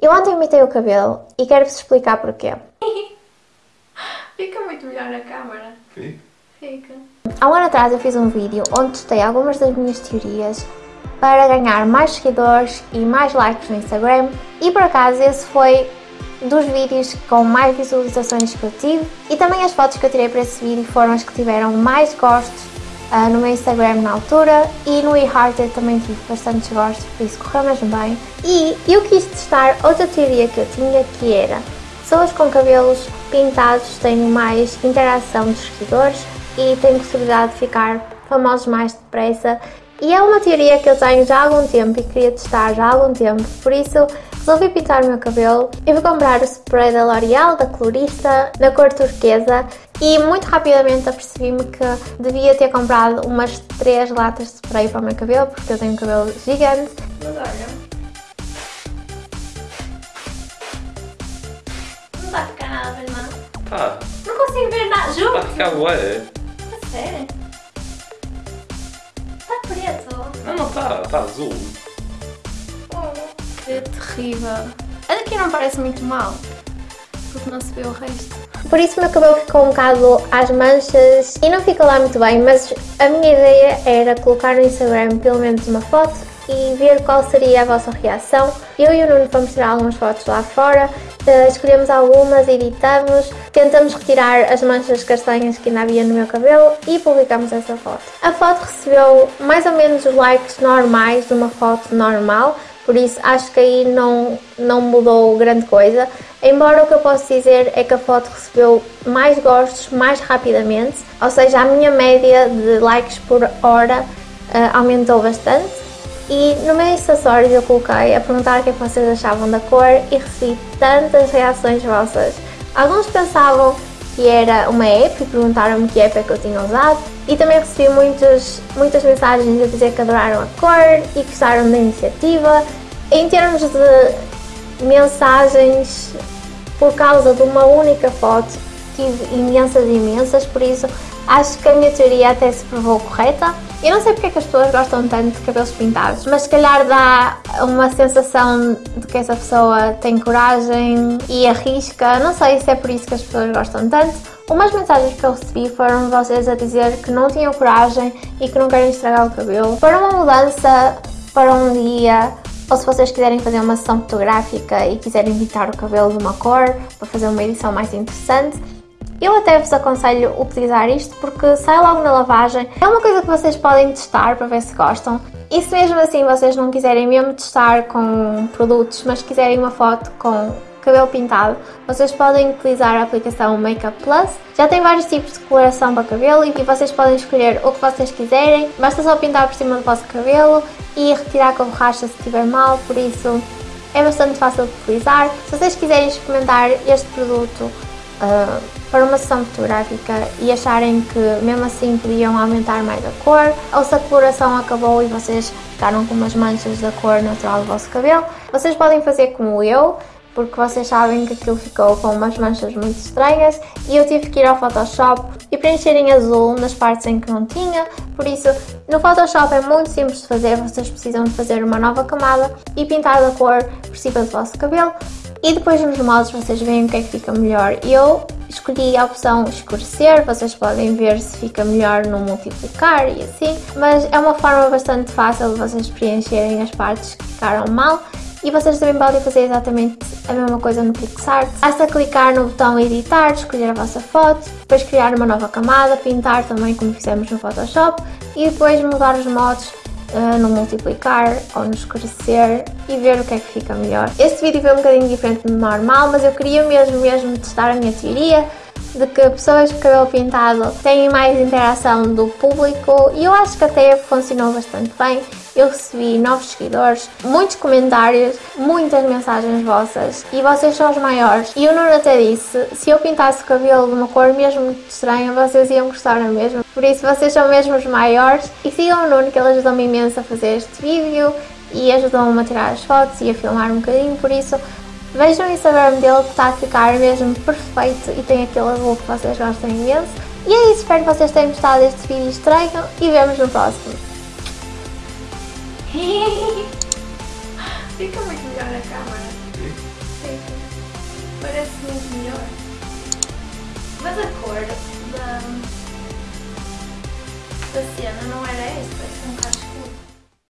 Eu ontem imitei o cabelo e quero-vos explicar porquê. Fica muito melhor na câmara. Fica. Fica. Há um ano atrás eu fiz um vídeo onde testei algumas das minhas teorias para ganhar mais seguidores e mais likes no Instagram e por acaso esse foi dos vídeos com mais visualizações que eu tive e também as fotos que eu tirei para esse vídeo foram as que tiveram mais gostos uh, no meu Instagram na altura e no eHearted também tive bastantes gostos, por isso correu mesmo bem. E eu quis testar outra teoria que eu tinha que era pessoas com cabelos pintados têm mais interação dos seguidores e têm possibilidade de ficar famosos mais depressa e é uma teoria que eu tenho já há algum tempo e queria testar já há algum tempo, por isso resolvi pintar o meu cabelo. Eu vou comprar o spray da L'Oreal, da colorista, na cor turquesa e muito rapidamente apercebi-me que devia ter comprado umas 3 latas de spray para o meu cabelo, porque eu tenho um cabelo gigante. Mas olha. Não está a ficar nada não? Tá. Não consigo ver nada. Tá a Juro. ficar ué. A sério? Está preto. Não, não tá. Tá azul. Que terrível. A daqui não parece muito mal. Porque não se vê o resto. Por isso o meu cabelo ficou um bocado às manchas e não fica lá muito bem, mas a minha ideia era colocar no Instagram pelo menos uma foto e ver qual seria a vossa reação. Eu e o Nuno fomos tirar algumas fotos lá fora, eh, escolhemos algumas, editamos, tentamos retirar as manchas castanhas que ainda havia no meu cabelo e publicamos essa foto. A foto recebeu mais ou menos os likes normais de uma foto normal, por isso acho que aí não, não mudou grande coisa. Embora o que eu posso dizer é que a foto recebeu mais gostos mais rapidamente, ou seja, a minha média de likes por hora uh, aumentou bastante. E no meu Stories eu coloquei a perguntar o que, é que vocês achavam da cor e recebi tantas reações vossas. Alguns pensavam que era uma app e perguntaram-me que app é que eu tinha usado e também recebi muitas, muitas mensagens a dizer que adoraram a cor e gostaram da iniciativa. Em termos de mensagens por causa de uma única foto, tive imensas, imensas, por isso acho que a minha teoria até se provou correta. Eu não sei porque é que as pessoas gostam tanto de cabelos pintados, mas se calhar dá uma sensação de que essa pessoa tem coragem e arrisca. Não sei se é por isso que as pessoas gostam tanto. Umas mensagens que eu recebi foram vocês a dizer que não tinham coragem e que não querem estragar o cabelo. Para uma mudança, para um dia, ou se vocês quiserem fazer uma sessão fotográfica e quiserem pintar o cabelo de uma cor para fazer uma edição mais interessante, eu até vos aconselho utilizar isto porque sai logo na lavagem. É uma coisa que vocês podem testar para ver se gostam. E se mesmo assim vocês não quiserem mesmo testar com produtos, mas quiserem uma foto com cabelo pintado, vocês podem utilizar a aplicação Makeup Plus. Já tem vários tipos de coloração para cabelo e vocês podem escolher o que vocês quiserem. Basta só pintar por cima do vosso cabelo e retirar com a borracha se estiver mal, por isso é bastante fácil de utilizar. Se vocês quiserem experimentar este produto uh, para uma sessão fotográfica e acharem que mesmo assim podiam aumentar mais a cor, ou se a coloração acabou e vocês ficaram com umas manchas da cor natural do vosso cabelo, vocês podem fazer como eu, porque vocês sabem que aquilo ficou com umas manchas muito estranhas e eu tive que ir ao Photoshop e preencher em azul nas partes em que não tinha, por isso no Photoshop é muito simples de fazer, vocês precisam de fazer uma nova camada e pintar da cor por cima do vosso cabelo. E depois nos modos vocês veem o que é que fica melhor. Eu escolhi a opção escurecer, vocês podem ver se fica melhor no multiplicar e assim, mas é uma forma bastante fácil de vocês preencherem as partes que ficaram mal e vocês também podem fazer exatamente a mesma coisa no PixArt. Basta clicar no botão editar, escolher a vossa foto, depois criar uma nova camada, pintar também como fizemos no Photoshop e depois mudar os modos uh, no multiplicar ou no escurecer e ver o que é que fica melhor. Este vídeo foi um bocadinho diferente do normal, mas eu queria mesmo mesmo testar a minha teoria de que pessoas com cabelo pintado têm mais interação do público e eu acho que até funcionou bastante bem. Eu recebi novos seguidores, muitos comentários, muitas mensagens vossas e vocês são os maiores. E o Nuno até disse, se eu pintasse o cabelo de uma cor mesmo estranha, vocês iam gostar na mesma. Por isso vocês são mesmo os maiores e sigam o Nuno que ele ajudou-me imenso a fazer este vídeo e ajudou-me a tirar as fotos e a filmar um bocadinho, por isso Vejam o Instagram dele que está a ficar mesmo perfeito e tem aquele azul que vocês gostam imenso. E é isso, espero que vocês tenham gostado deste vídeo estranho e vemos no próximo. Fica muito melhor na câmera. Fica. Parece muito melhor. Mas a cor da, da cena não era essa, parece um.